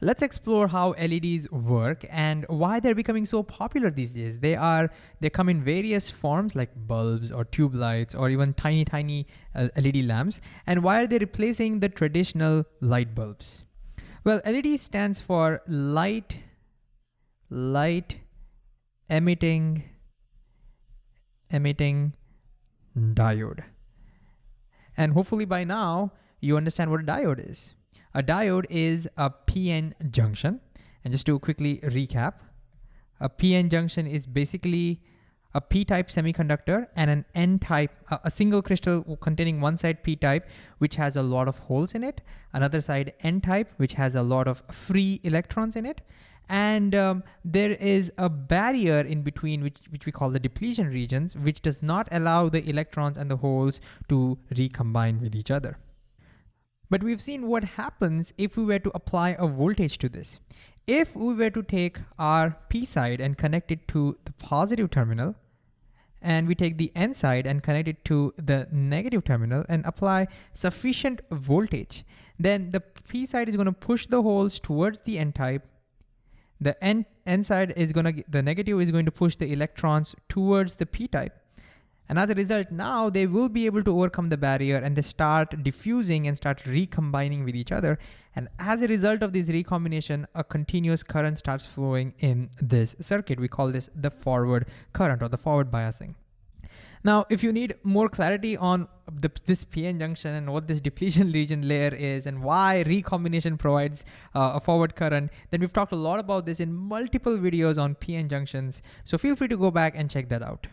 Let's explore how LEDs work and why they're becoming so popular these days. They are they come in various forms like bulbs or tube lights or even tiny tiny uh, LED lamps and why are they replacing the traditional light bulbs? Well, LED stands for light light emitting emitting diode. And hopefully by now you understand what a diode is. A diode is a PN junction. And just to quickly recap, a PN junction is basically a p-type semiconductor and an n-type, a single crystal containing one side p-type, which has a lot of holes in it, another side n-type, which has a lot of free electrons in it, and um, there is a barrier in between which, which we call the depletion regions, which does not allow the electrons and the holes to recombine with each other. But we've seen what happens if we were to apply a voltage to this. If we were to take our P side and connect it to the positive terminal, and we take the N side and connect it to the negative terminal and apply sufficient voltage, then the P side is gonna push the holes towards the N type. The N, N side is gonna, the negative is going to push the electrons towards the P type. And as a result, now they will be able to overcome the barrier and they start diffusing and start recombining with each other. And as a result of this recombination, a continuous current starts flowing in this circuit. We call this the forward current or the forward biasing. Now, if you need more clarity on the, this PN junction and what this depletion region layer is and why recombination provides uh, a forward current, then we've talked a lot about this in multiple videos on PN junctions. So feel free to go back and check that out.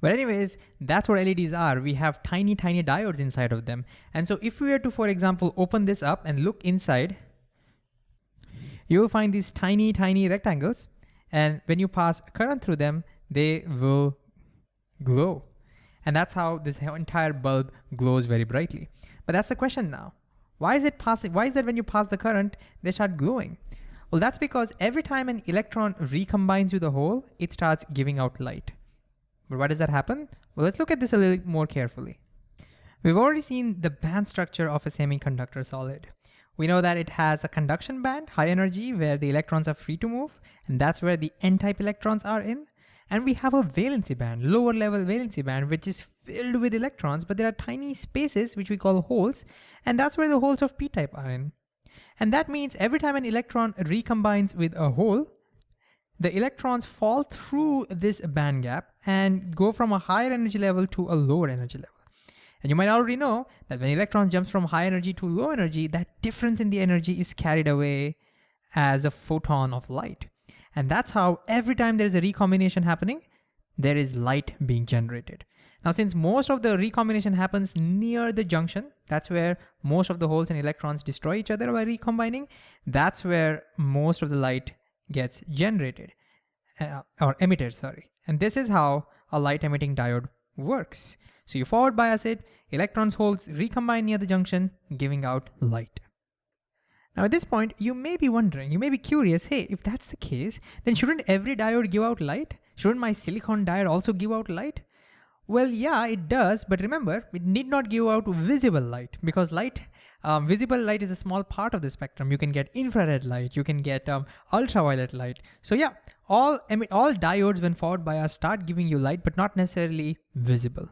But anyways, that's what LEDs are. We have tiny, tiny diodes inside of them. And so if we were to, for example, open this up and look inside, you'll find these tiny, tiny rectangles. And when you pass current through them, they will glow. And that's how this entire bulb glows very brightly. But that's the question now. Why is it passing? Why is that when you pass the current, they start glowing? Well, that's because every time an electron recombines with a hole, it starts giving out light. But why does that happen? Well, let's look at this a little more carefully. We've already seen the band structure of a semiconductor solid. We know that it has a conduction band, high energy, where the electrons are free to move, and that's where the n-type electrons are in. And we have a valency band, lower level valency band, which is filled with electrons, but there are tiny spaces, which we call holes, and that's where the holes of p-type are in. And that means every time an electron recombines with a hole, the electrons fall through this band gap and go from a higher energy level to a lower energy level. And you might already know that when electrons jumps from high energy to low energy, that difference in the energy is carried away as a photon of light. And that's how every time there is a recombination happening, there is light being generated. Now, since most of the recombination happens near the junction, that's where most of the holes and electrons destroy each other by recombining, that's where most of the light gets generated uh, or emitted, sorry. And this is how a light emitting diode works. So you forward bias it, electrons holes recombine near the junction, giving out light. Now at this point, you may be wondering, you may be curious, hey, if that's the case, then shouldn't every diode give out light? Shouldn't my silicon diode also give out light? Well, yeah, it does, but remember, it need not give out visible light because light, um, visible light is a small part of the spectrum. You can get infrared light, you can get um, ultraviolet light. So yeah, all, I mean, all diodes when forward bias start giving you light, but not necessarily visible.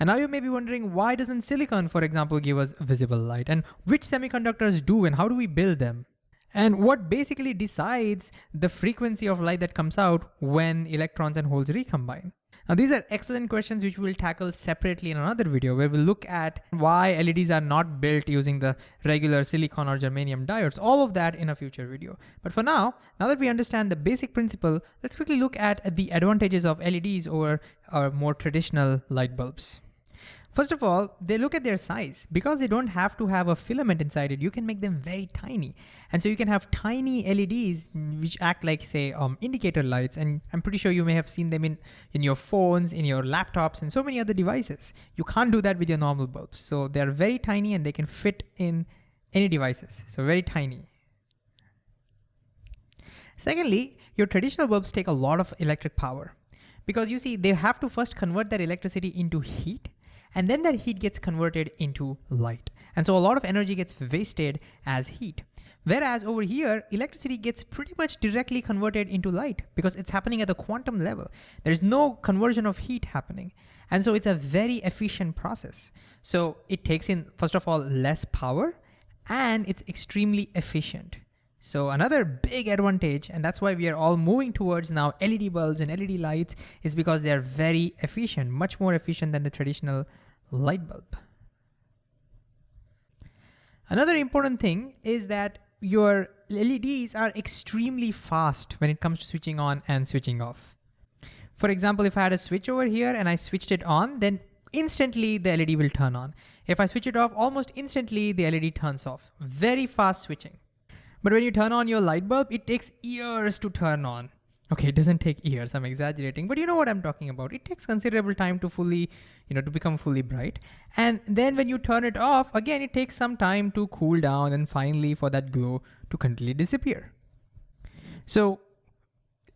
And now you may be wondering, why doesn't silicon, for example, give us visible light? And which semiconductors do, and how do we build them? And what basically decides the frequency of light that comes out when electrons and holes recombine? Now these are excellent questions which we'll tackle separately in another video where we'll look at why LEDs are not built using the regular silicon or germanium diodes, all of that in a future video. But for now, now that we understand the basic principle, let's quickly look at the advantages of LEDs over our more traditional light bulbs. First of all, they look at their size. Because they don't have to have a filament inside it, you can make them very tiny. And so you can have tiny LEDs which act like say um, indicator lights. And I'm pretty sure you may have seen them in, in your phones, in your laptops, and so many other devices. You can't do that with your normal bulbs. So they're very tiny and they can fit in any devices. So very tiny. Secondly, your traditional bulbs take a lot of electric power because you see, they have to first convert that electricity into heat and then that heat gets converted into light. And so a lot of energy gets wasted as heat. Whereas over here, electricity gets pretty much directly converted into light because it's happening at the quantum level. There's no conversion of heat happening. And so it's a very efficient process. So it takes in, first of all, less power and it's extremely efficient. So another big advantage, and that's why we are all moving towards now LED bulbs and LED lights is because they're very efficient, much more efficient than the traditional light bulb. Another important thing is that your LEDs are extremely fast when it comes to switching on and switching off. For example, if I had a switch over here and I switched it on, then instantly the LED will turn on. If I switch it off, almost instantly the LED turns off. Very fast switching. But when you turn on your light bulb, it takes years to turn on. Okay, it doesn't take years, I'm exaggerating, but you know what I'm talking about. It takes considerable time to fully, you know, to become fully bright. And then when you turn it off, again, it takes some time to cool down and finally for that glow to completely disappear. So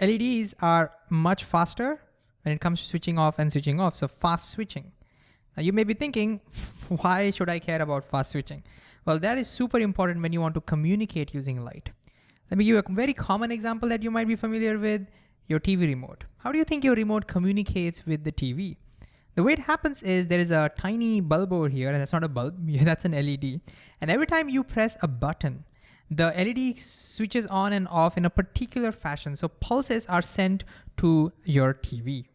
LEDs are much faster when it comes to switching off and switching off, so fast switching. Now you may be thinking, why should I care about fast switching? Well, that is super important when you want to communicate using light. Let me give you a very common example that you might be familiar with, your TV remote. How do you think your remote communicates with the TV? The way it happens is there is a tiny bulb over here, and that's not a bulb, that's an LED. And every time you press a button, the LED switches on and off in a particular fashion. So pulses are sent to your TV.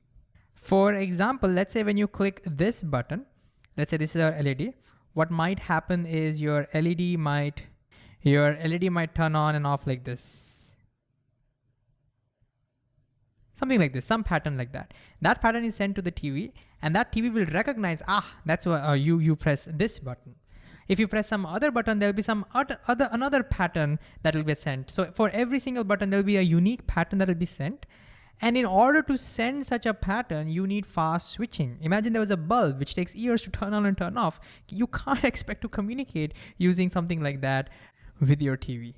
For example, let's say when you click this button, let's say this is our LED, what might happen is your LED might, your LED might turn on and off like this. Something like this, some pattern like that. That pattern is sent to the TV and that TV will recognize, ah, that's why uh, you, you press this button. If you press some other button, there'll be some other, other another pattern that will be sent. So for every single button, there'll be a unique pattern that will be sent. And in order to send such a pattern, you need fast switching. Imagine there was a bulb which takes years to turn on and turn off. You can't expect to communicate using something like that with your TV.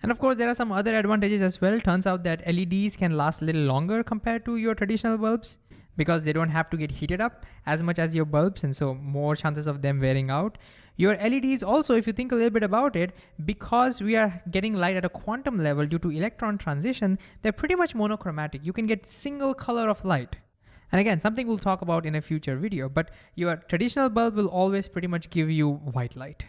And of course, there are some other advantages as well. Turns out that LEDs can last a little longer compared to your traditional bulbs because they don't have to get heated up as much as your bulbs and so more chances of them wearing out. Your LEDs also, if you think a little bit about it, because we are getting light at a quantum level due to electron transition, they're pretty much monochromatic. You can get single color of light. And again, something we'll talk about in a future video, but your traditional bulb will always pretty much give you white light.